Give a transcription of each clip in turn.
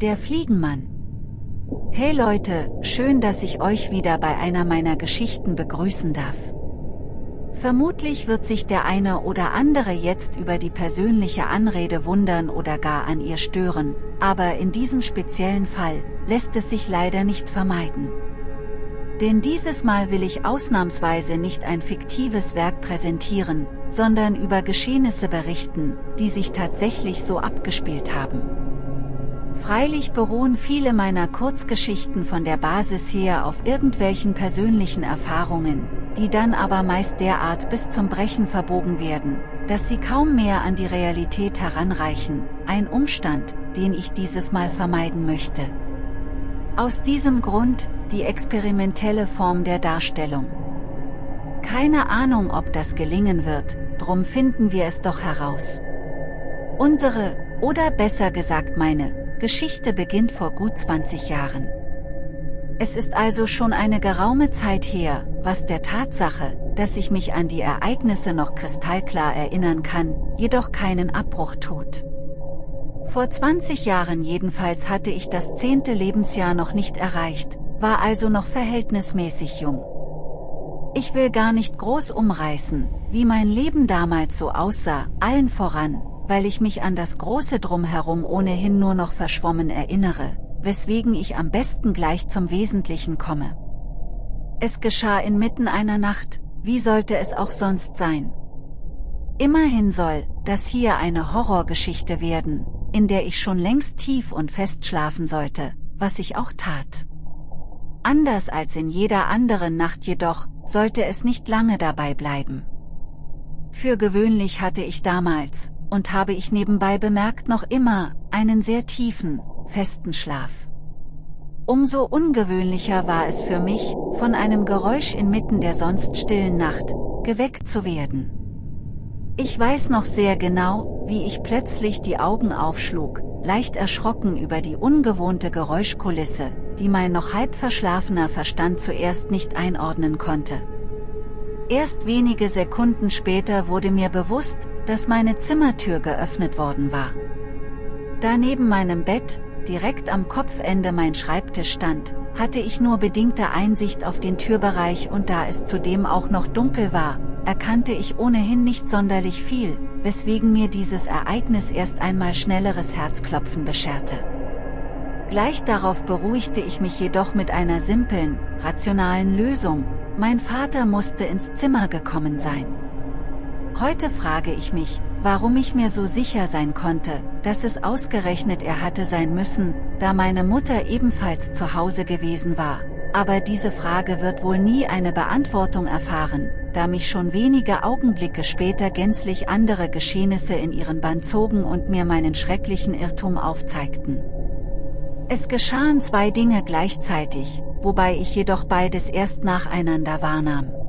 Der Fliegenmann. Hey Leute, schön, dass ich euch wieder bei einer meiner Geschichten begrüßen darf. Vermutlich wird sich der eine oder andere jetzt über die persönliche Anrede wundern oder gar an ihr stören, aber in diesem speziellen Fall lässt es sich leider nicht vermeiden. Denn dieses Mal will ich ausnahmsweise nicht ein fiktives Werk präsentieren, sondern über Geschehnisse berichten, die sich tatsächlich so abgespielt haben. Freilich beruhen viele meiner Kurzgeschichten von der Basis her auf irgendwelchen persönlichen Erfahrungen, die dann aber meist derart bis zum Brechen verbogen werden, dass sie kaum mehr an die Realität heranreichen, ein Umstand, den ich dieses Mal vermeiden möchte. Aus diesem Grund, die experimentelle Form der Darstellung. Keine Ahnung ob das gelingen wird, drum finden wir es doch heraus. Unsere, oder besser gesagt meine, Geschichte beginnt vor gut 20 Jahren. Es ist also schon eine geraume Zeit her, was der Tatsache, dass ich mich an die Ereignisse noch kristallklar erinnern kann, jedoch keinen Abbruch tut. Vor 20 Jahren jedenfalls hatte ich das zehnte Lebensjahr noch nicht erreicht, war also noch verhältnismäßig jung. Ich will gar nicht groß umreißen, wie mein Leben damals so aussah, allen voran, weil ich mich an das große Drumherum ohnehin nur noch verschwommen erinnere, weswegen ich am besten gleich zum Wesentlichen komme. Es geschah inmitten einer Nacht, wie sollte es auch sonst sein? Immerhin soll das hier eine Horrorgeschichte werden, in der ich schon längst tief und fest schlafen sollte, was ich auch tat. Anders als in jeder anderen Nacht jedoch, sollte es nicht lange dabei bleiben. Für gewöhnlich hatte ich damals, und habe ich nebenbei bemerkt noch immer, einen sehr tiefen, festen Schlaf. Umso ungewöhnlicher war es für mich, von einem Geräusch inmitten der sonst stillen Nacht, geweckt zu werden. Ich weiß noch sehr genau, wie ich plötzlich die Augen aufschlug, leicht erschrocken über die ungewohnte Geräuschkulisse, die mein noch halb verschlafener Verstand zuerst nicht einordnen konnte. Erst wenige Sekunden später wurde mir bewusst, dass meine Zimmertür geöffnet worden war. Da neben meinem Bett, direkt am Kopfende mein Schreibtisch stand, hatte ich nur bedingte Einsicht auf den Türbereich und da es zudem auch noch dunkel war, erkannte ich ohnehin nicht sonderlich viel, weswegen mir dieses Ereignis erst einmal schnelleres Herzklopfen bescherte. Gleich darauf beruhigte ich mich jedoch mit einer simplen, rationalen Lösung, mein Vater musste ins Zimmer gekommen sein. Heute frage ich mich, warum ich mir so sicher sein konnte, dass es ausgerechnet er hatte sein müssen, da meine Mutter ebenfalls zu Hause gewesen war, aber diese Frage wird wohl nie eine Beantwortung erfahren, da mich schon wenige Augenblicke später gänzlich andere Geschehnisse in ihren Bann zogen und mir meinen schrecklichen Irrtum aufzeigten. Es geschahen zwei Dinge gleichzeitig, wobei ich jedoch beides erst nacheinander wahrnahm.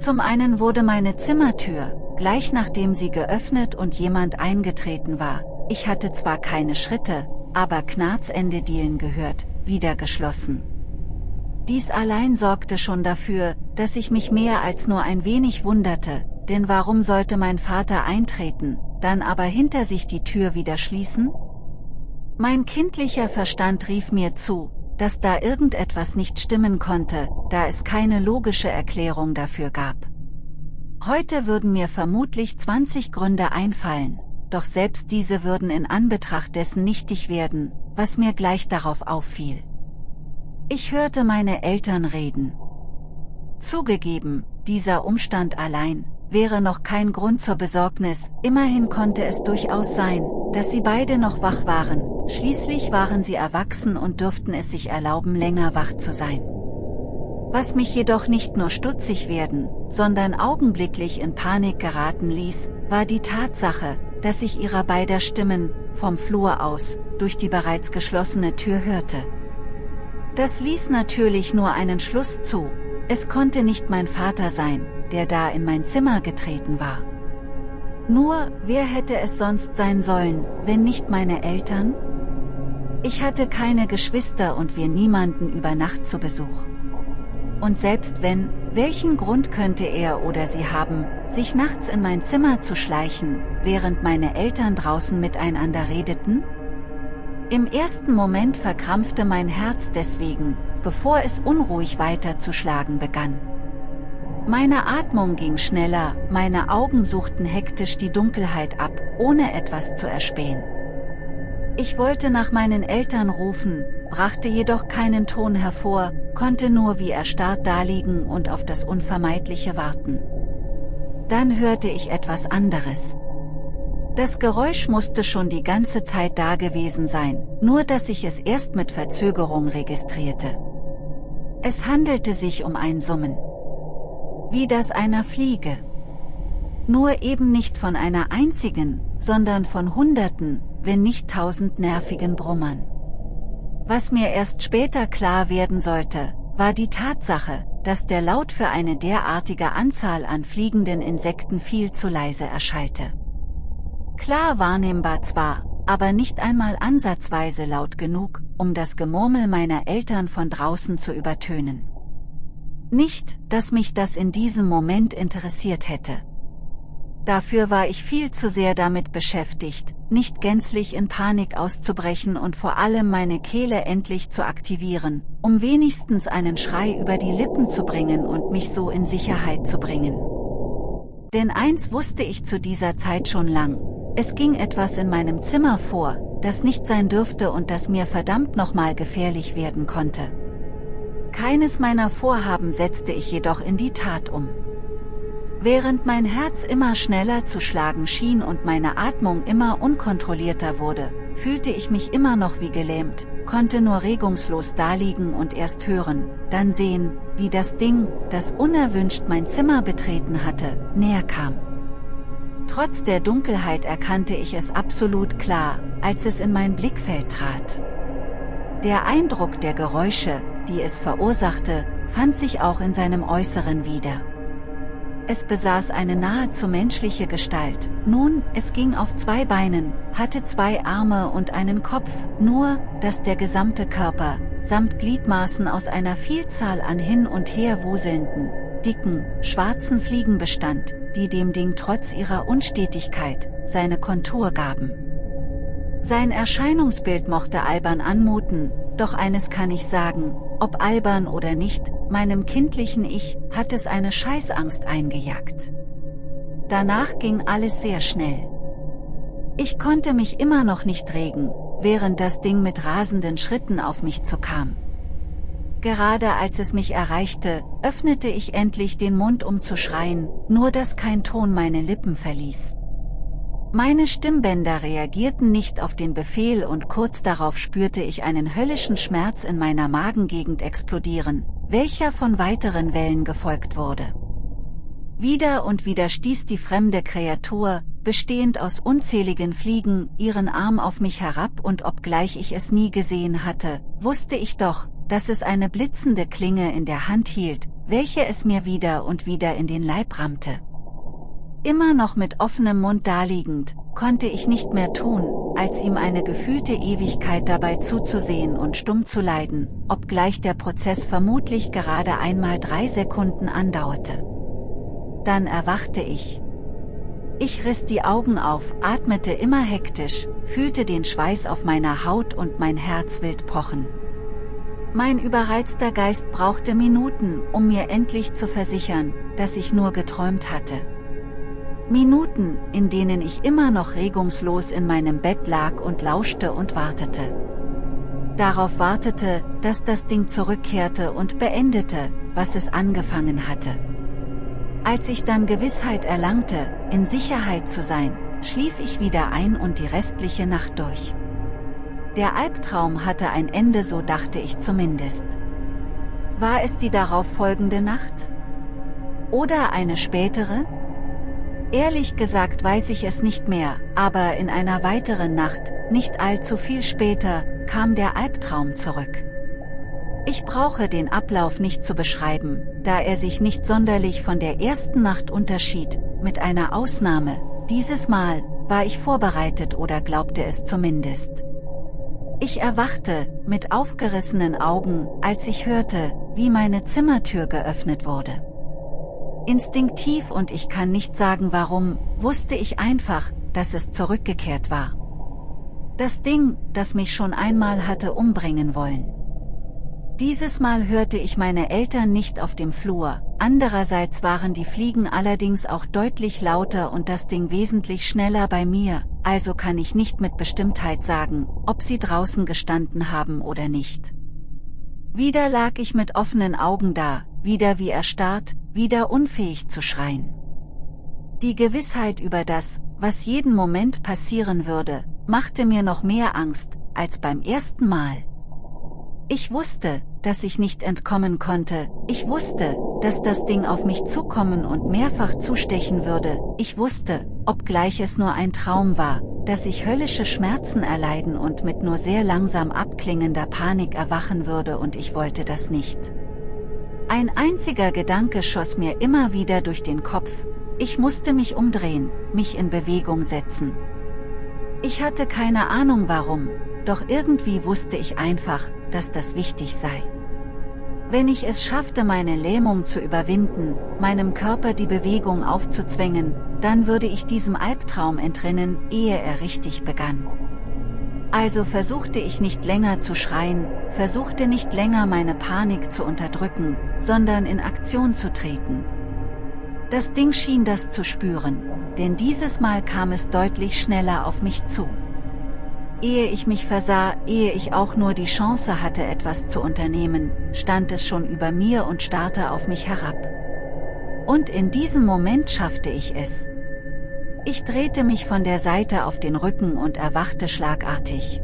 Zum einen wurde meine Zimmertür, gleich nachdem sie geöffnet und jemand eingetreten war, ich hatte zwar keine Schritte, aber Knarzende Dielen gehört, wieder geschlossen. Dies allein sorgte schon dafür, dass ich mich mehr als nur ein wenig wunderte, denn warum sollte mein Vater eintreten, dann aber hinter sich die Tür wieder schließen? Mein kindlicher Verstand rief mir zu, dass da irgendetwas nicht stimmen konnte, da es keine logische Erklärung dafür gab. Heute würden mir vermutlich 20 Gründe einfallen, doch selbst diese würden in Anbetracht dessen nichtig werden, was mir gleich darauf auffiel. Ich hörte meine Eltern reden. Zugegeben, dieser Umstand allein, wäre noch kein Grund zur Besorgnis, immerhin konnte es durchaus sein, dass sie beide noch wach waren, schließlich waren sie erwachsen und dürften es sich erlauben länger wach zu sein. Was mich jedoch nicht nur stutzig werden, sondern augenblicklich in Panik geraten ließ, war die Tatsache, dass ich ihrer beider Stimmen, vom Flur aus, durch die bereits geschlossene Tür hörte. Das ließ natürlich nur einen Schluss zu, es konnte nicht mein Vater sein, der da in mein Zimmer getreten war. Nur, wer hätte es sonst sein sollen, wenn nicht meine Eltern? Ich hatte keine Geschwister und wir niemanden über Nacht zu Besuch. Und selbst wenn, welchen Grund könnte er oder sie haben, sich nachts in mein Zimmer zu schleichen, während meine Eltern draußen miteinander redeten? Im ersten Moment verkrampfte mein Herz deswegen, bevor es unruhig weiterzuschlagen begann. Meine Atmung ging schneller, meine Augen suchten hektisch die Dunkelheit ab, ohne etwas zu erspähen. Ich wollte nach meinen Eltern rufen, brachte jedoch keinen Ton hervor, konnte nur wie erstarrt daliegen und auf das Unvermeidliche warten. Dann hörte ich etwas anderes. Das Geräusch musste schon die ganze Zeit da gewesen sein, nur dass ich es erst mit Verzögerung registrierte. Es handelte sich um ein Summen. Wie das einer Fliege. Nur eben nicht von einer einzigen, sondern von Hunderten, wenn nicht tausend nervigen Brummern. Was mir erst später klar werden sollte, war die Tatsache, dass der Laut für eine derartige Anzahl an fliegenden Insekten viel zu leise erschallte. Klar wahrnehmbar zwar, aber nicht einmal ansatzweise laut genug, um das Gemurmel meiner Eltern von draußen zu übertönen. Nicht, dass mich das in diesem Moment interessiert hätte. Dafür war ich viel zu sehr damit beschäftigt, nicht gänzlich in Panik auszubrechen und vor allem meine Kehle endlich zu aktivieren, um wenigstens einen Schrei über die Lippen zu bringen und mich so in Sicherheit zu bringen. Denn eins wusste ich zu dieser Zeit schon lang, es ging etwas in meinem Zimmer vor, das nicht sein dürfte und das mir verdammt nochmal gefährlich werden konnte. Keines meiner Vorhaben setzte ich jedoch in die Tat um. Während mein Herz immer schneller zu schlagen schien und meine Atmung immer unkontrollierter wurde, fühlte ich mich immer noch wie gelähmt, konnte nur regungslos daliegen und erst hören, dann sehen, wie das Ding, das unerwünscht mein Zimmer betreten hatte, näher kam. Trotz der Dunkelheit erkannte ich es absolut klar, als es in mein Blickfeld trat. Der Eindruck der Geräusche, die es verursachte, fand sich auch in seinem Äußeren wieder. Es besaß eine nahezu menschliche Gestalt, nun, es ging auf zwei Beinen, hatte zwei Arme und einen Kopf, nur, dass der gesamte Körper, samt Gliedmaßen aus einer Vielzahl an hin und her wuselnden, dicken, schwarzen Fliegen bestand, die dem Ding trotz ihrer Unstetigkeit, seine Kontur gaben. Sein Erscheinungsbild mochte albern anmuten, doch eines kann ich sagen, ob albern oder nicht, meinem kindlichen Ich, hat es eine Scheißangst eingejagt. Danach ging alles sehr schnell. Ich konnte mich immer noch nicht regen, während das Ding mit rasenden Schritten auf mich zukam. Gerade als es mich erreichte, öffnete ich endlich den Mund um zu schreien, nur dass kein Ton meine Lippen verließ. Meine Stimmbänder reagierten nicht auf den Befehl und kurz darauf spürte ich einen höllischen Schmerz in meiner Magengegend explodieren, welcher von weiteren Wellen gefolgt wurde. Wieder und wieder stieß die fremde Kreatur, bestehend aus unzähligen Fliegen, ihren Arm auf mich herab und obgleich ich es nie gesehen hatte, wusste ich doch, dass es eine blitzende Klinge in der Hand hielt, welche es mir wieder und wieder in den Leib rammte. Immer noch mit offenem Mund daliegend, konnte ich nicht mehr tun, als ihm eine gefühlte Ewigkeit dabei zuzusehen und stumm zu leiden, obgleich der Prozess vermutlich gerade einmal drei Sekunden andauerte. Dann erwachte ich. Ich riss die Augen auf, atmete immer hektisch, fühlte den Schweiß auf meiner Haut und mein Herz wild pochen. Mein überreizter Geist brauchte Minuten, um mir endlich zu versichern, dass ich nur geträumt hatte. Minuten, in denen ich immer noch regungslos in meinem Bett lag und lauschte und wartete. Darauf wartete, dass das Ding zurückkehrte und beendete, was es angefangen hatte. Als ich dann Gewissheit erlangte, in Sicherheit zu sein, schlief ich wieder ein und die restliche Nacht durch. Der Albtraum hatte ein Ende so dachte ich zumindest. War es die darauf folgende Nacht? Oder eine spätere? Ehrlich gesagt weiß ich es nicht mehr, aber in einer weiteren Nacht, nicht allzu viel später, kam der Albtraum zurück. Ich brauche den Ablauf nicht zu beschreiben, da er sich nicht sonderlich von der ersten Nacht unterschied, mit einer Ausnahme, dieses Mal, war ich vorbereitet oder glaubte es zumindest. Ich erwachte, mit aufgerissenen Augen, als ich hörte, wie meine Zimmertür geöffnet wurde. Instinktiv und ich kann nicht sagen warum, wusste ich einfach, dass es zurückgekehrt war. Das Ding, das mich schon einmal hatte umbringen wollen. Dieses Mal hörte ich meine Eltern nicht auf dem Flur, andererseits waren die Fliegen allerdings auch deutlich lauter und das Ding wesentlich schneller bei mir, also kann ich nicht mit Bestimmtheit sagen, ob sie draußen gestanden haben oder nicht. Wieder lag ich mit offenen Augen da, wieder wie erstarrt, wieder unfähig zu schreien. Die Gewissheit über das, was jeden Moment passieren würde, machte mir noch mehr Angst, als beim ersten Mal. Ich wusste, dass ich nicht entkommen konnte, ich wusste, dass das Ding auf mich zukommen und mehrfach zustechen würde, ich wusste, obgleich es nur ein Traum war, dass ich höllische Schmerzen erleiden und mit nur sehr langsam abklingender Panik erwachen würde und ich wollte das nicht. Ein einziger Gedanke schoss mir immer wieder durch den Kopf, ich musste mich umdrehen, mich in Bewegung setzen. Ich hatte keine Ahnung warum, doch irgendwie wusste ich einfach, dass das wichtig sei. Wenn ich es schaffte meine Lähmung zu überwinden, meinem Körper die Bewegung aufzuzwängen, dann würde ich diesem Albtraum entrinnen, ehe er richtig begann. Also versuchte ich nicht länger zu schreien, versuchte nicht länger meine Panik zu unterdrücken, sondern in Aktion zu treten. Das Ding schien das zu spüren, denn dieses Mal kam es deutlich schneller auf mich zu. Ehe ich mich versah, ehe ich auch nur die Chance hatte etwas zu unternehmen, stand es schon über mir und starrte auf mich herab. Und in diesem Moment schaffte ich es. Ich drehte mich von der Seite auf den Rücken und erwachte schlagartig.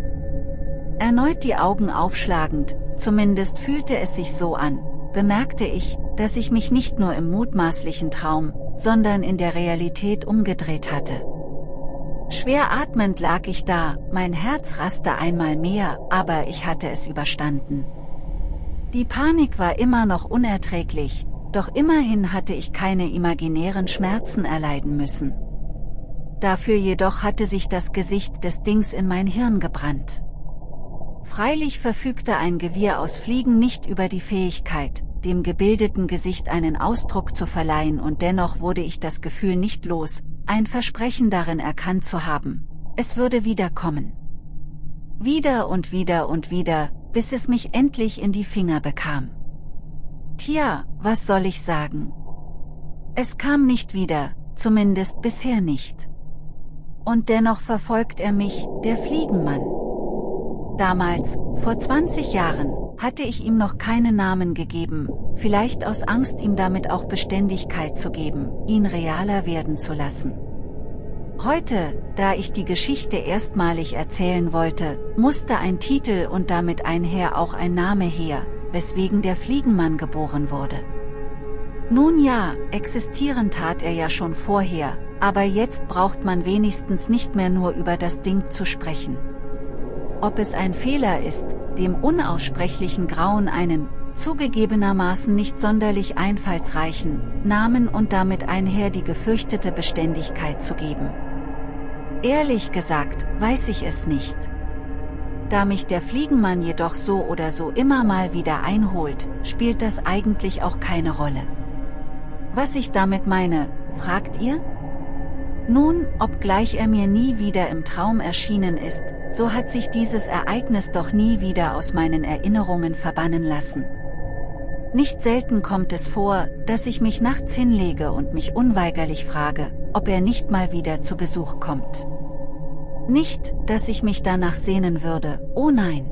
Erneut die Augen aufschlagend, zumindest fühlte es sich so an, bemerkte ich, dass ich mich nicht nur im mutmaßlichen Traum, sondern in der Realität umgedreht hatte. Schwer atmend lag ich da, mein Herz raste einmal mehr, aber ich hatte es überstanden. Die Panik war immer noch unerträglich, doch immerhin hatte ich keine imaginären Schmerzen erleiden müssen. Dafür jedoch hatte sich das Gesicht des Dings in mein Hirn gebrannt. Freilich verfügte ein Gewirr aus Fliegen nicht über die Fähigkeit, dem gebildeten Gesicht einen Ausdruck zu verleihen und dennoch wurde ich das Gefühl nicht los, ein Versprechen darin erkannt zu haben. Es würde wiederkommen. Wieder und wieder und wieder, bis es mich endlich in die Finger bekam. Tja, was soll ich sagen? Es kam nicht wieder, zumindest bisher nicht. Und dennoch verfolgt er mich, der Fliegenmann. Damals, vor 20 Jahren, hatte ich ihm noch keinen Namen gegeben, vielleicht aus Angst ihm damit auch Beständigkeit zu geben, ihn realer werden zu lassen. Heute, da ich die Geschichte erstmalig erzählen wollte, musste ein Titel und damit einher auch ein Name her, weswegen der Fliegenmann geboren wurde. Nun ja, existieren tat er ja schon vorher, aber jetzt braucht man wenigstens nicht mehr nur über das Ding zu sprechen. Ob es ein Fehler ist, dem unaussprechlichen Grauen einen, zugegebenermaßen nicht sonderlich einfallsreichen, Namen und damit einher die gefürchtete Beständigkeit zu geben. Ehrlich gesagt, weiß ich es nicht. Da mich der Fliegenmann jedoch so oder so immer mal wieder einholt, spielt das eigentlich auch keine Rolle. Was ich damit meine, fragt ihr? Nun, obgleich er mir nie wieder im Traum erschienen ist, so hat sich dieses Ereignis doch nie wieder aus meinen Erinnerungen verbannen lassen. Nicht selten kommt es vor, dass ich mich nachts hinlege und mich unweigerlich frage, ob er nicht mal wieder zu Besuch kommt. Nicht, dass ich mich danach sehnen würde, oh nein.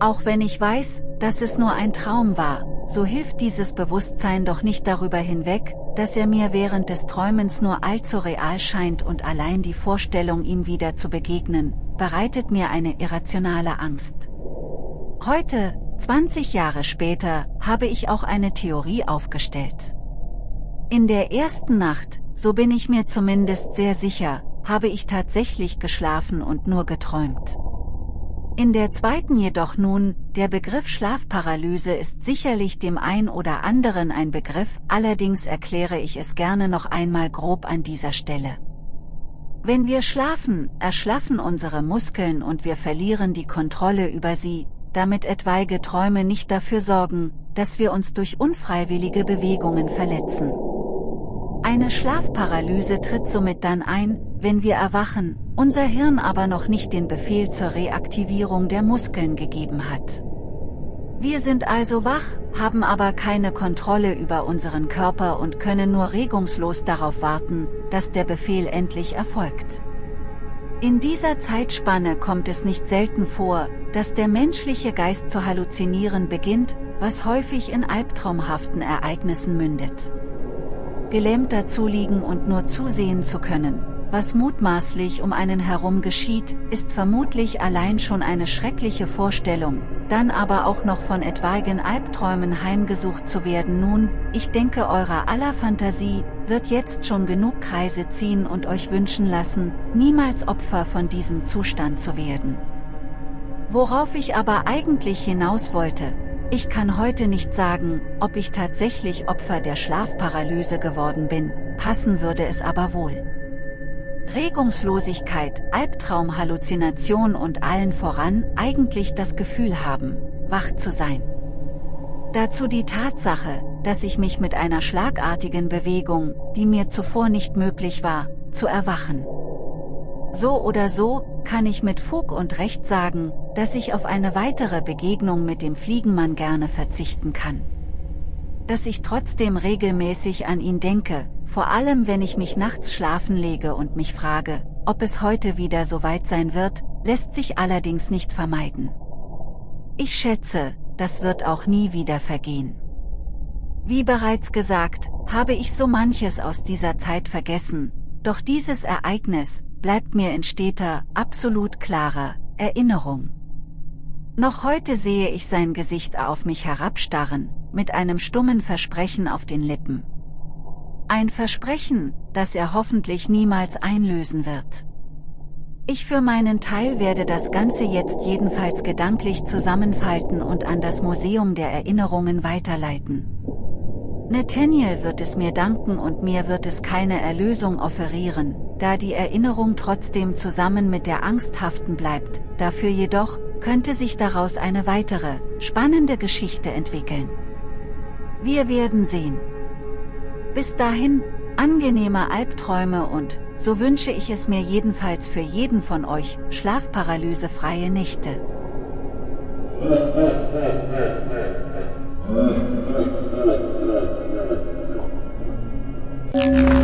Auch wenn ich weiß, dass es nur ein Traum war, so hilft dieses Bewusstsein doch nicht darüber hinweg, dass er mir während des Träumens nur allzu real scheint und allein die Vorstellung ihm wieder zu begegnen, bereitet mir eine irrationale Angst. Heute, 20 Jahre später, habe ich auch eine Theorie aufgestellt. In der ersten Nacht, so bin ich mir zumindest sehr sicher, habe ich tatsächlich geschlafen und nur geträumt. In der zweiten jedoch nun, der Begriff Schlafparalyse ist sicherlich dem ein oder anderen ein Begriff, allerdings erkläre ich es gerne noch einmal grob an dieser Stelle. Wenn wir schlafen, erschlaffen unsere Muskeln und wir verlieren die Kontrolle über sie, damit etwaige Träume nicht dafür sorgen, dass wir uns durch unfreiwillige Bewegungen verletzen. Eine Schlafparalyse tritt somit dann ein, wenn wir erwachen, unser Hirn aber noch nicht den Befehl zur Reaktivierung der Muskeln gegeben hat. Wir sind also wach, haben aber keine Kontrolle über unseren Körper und können nur regungslos darauf warten, dass der Befehl endlich erfolgt. In dieser Zeitspanne kommt es nicht selten vor, dass der menschliche Geist zu halluzinieren beginnt, was häufig in albtraumhaften Ereignissen mündet. Gelähmt dazu liegen und nur zusehen zu können, was mutmaßlich um einen herum geschieht, ist vermutlich allein schon eine schreckliche Vorstellung, dann aber auch noch von etwaigen Albträumen heimgesucht zu werden. Nun, ich denke eurer aller Fantasie, wird jetzt schon genug Kreise ziehen und euch wünschen lassen, niemals Opfer von diesem Zustand zu werden. Worauf ich aber eigentlich hinaus wollte, ich kann heute nicht sagen, ob ich tatsächlich Opfer der Schlafparalyse geworden bin, passen würde es aber wohl. Regungslosigkeit, Albtraumhalluzination und allen voran eigentlich das Gefühl haben, wach zu sein. Dazu die Tatsache, dass ich mich mit einer schlagartigen Bewegung, die mir zuvor nicht möglich war, zu erwachen. So oder so, kann ich mit Fug und Recht sagen, dass ich auf eine weitere Begegnung mit dem Fliegenmann gerne verzichten kann. Dass ich trotzdem regelmäßig an ihn denke, vor allem wenn ich mich nachts schlafen lege und mich frage, ob es heute wieder so weit sein wird, lässt sich allerdings nicht vermeiden. Ich schätze, das wird auch nie wieder vergehen. Wie bereits gesagt, habe ich so manches aus dieser Zeit vergessen, doch dieses Ereignis, bleibt mir in steter, absolut klarer, Erinnerung. Noch heute sehe ich sein Gesicht auf mich herabstarren, mit einem stummen Versprechen auf den Lippen. Ein Versprechen, das er hoffentlich niemals einlösen wird. Ich für meinen Teil werde das Ganze jetzt jedenfalls gedanklich zusammenfalten und an das Museum der Erinnerungen weiterleiten. Nathaniel wird es mir danken und mir wird es keine Erlösung offerieren, da die Erinnerung trotzdem zusammen mit der Angst haften bleibt, dafür jedoch, könnte sich daraus eine weitere, spannende Geschichte entwickeln. Wir werden sehen. Bis dahin, angenehme Albträume und, so wünsche ich es mir jedenfalls für jeden von euch, schlafparalysefreie Nächte.